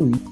com isso.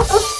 Oops.